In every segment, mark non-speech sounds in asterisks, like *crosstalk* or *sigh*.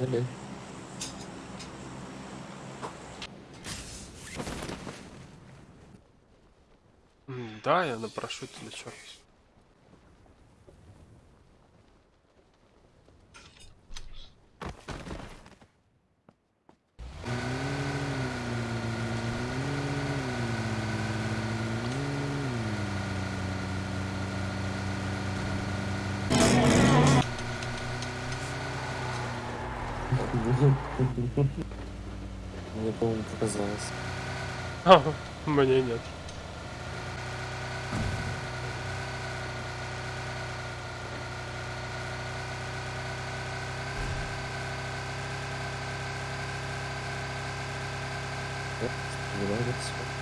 М, Да, я на парашюте лечу. Мне, по-моему, показалось. Ага, мне нет. Оп, стреляется.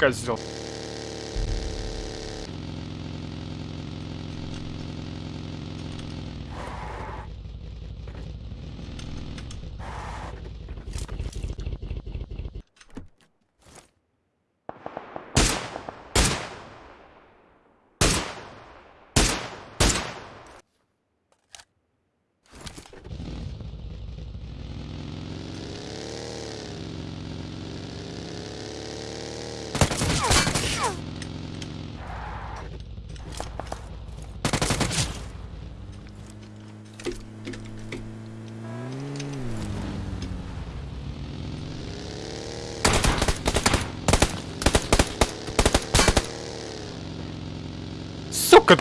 Козел. Сука!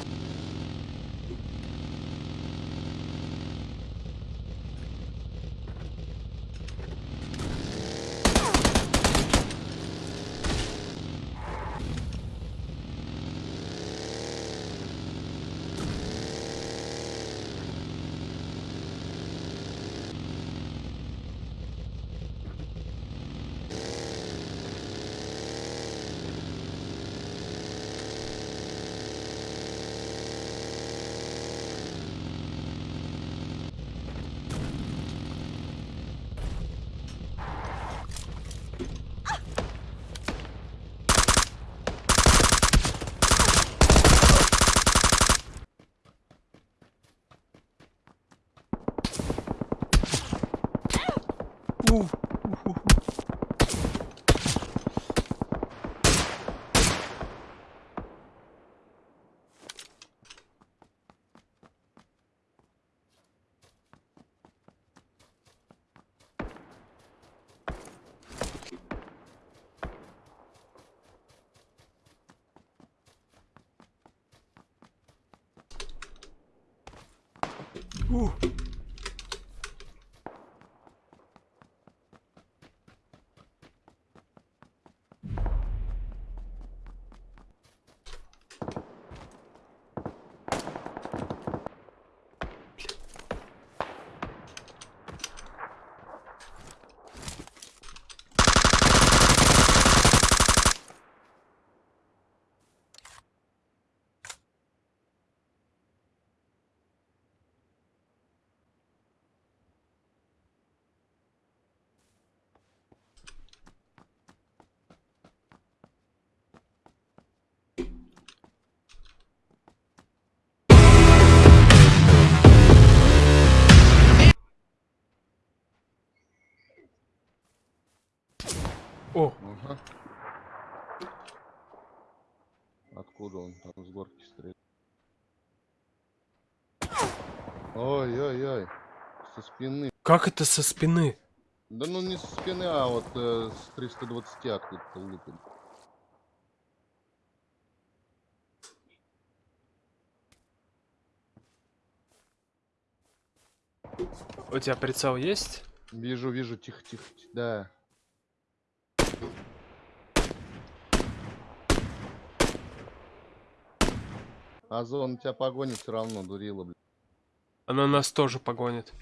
У, у. О, Ага. Откуда он там с горки стреляет? Ой-ой-ой. Со спины. как это со спины? Да ну не со спины, а вот э, с 320 откуда-то лупит. У тебя прицел есть? Вижу, вижу, тихо, тихо, тихо, да. Озон тебя погонит все равно, дурила, блин. Она нас тоже погонит.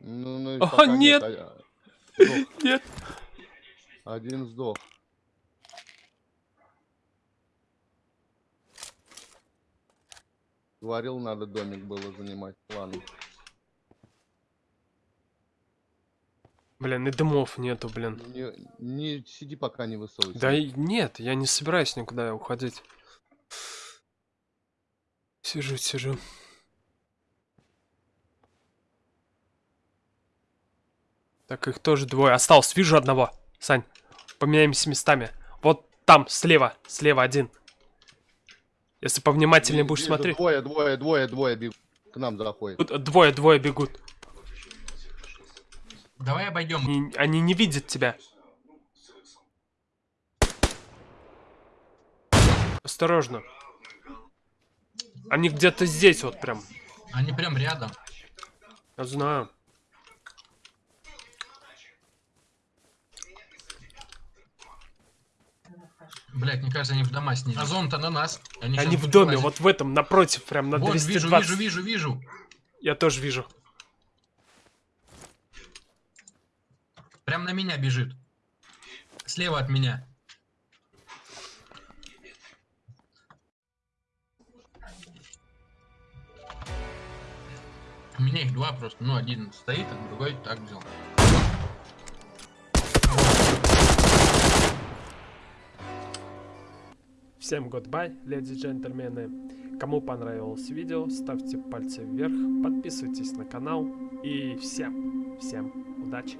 Ну, ну А, нет! а- а, *laughs* сдох. Нет. Один сдох. Говорил, надо домик было занимать. Ладно. Блин, и дымов нету, блин. Не, не сиди пока не высовывайся. Да и нет, я не собираюсь никуда уходить. Сижу, сижу. Так, их тоже двое. Осталось, вижу одного. Сань, поменяемся местами. Вот там, слева, слева один. Если повнимательнее Ви- будешь вижу, смотреть. Двое, двое, двое, двое бегут. К нам заходят. Тут Двое, двое бегут. Давай обойдем. Они, они не видят тебя. Осторожно. Они где-то здесь вот прям. Они прям рядом. Я знаю. Блять, мне кажется, они в дома снялись. А зон-то на нас. Они, Они в доме, лазить. вот в этом, напротив, прям на Вот, 220. вижу, вижу, вижу, вижу. Я тоже вижу. Прям на меня бежит. Слева от меня. У меня их два просто. Ну, один стоит, а другой так взял. Всем goodbye, леди и джентльмены. Кому понравилось видео, ставьте пальцы вверх, подписывайтесь на канал и всем, всем удачи.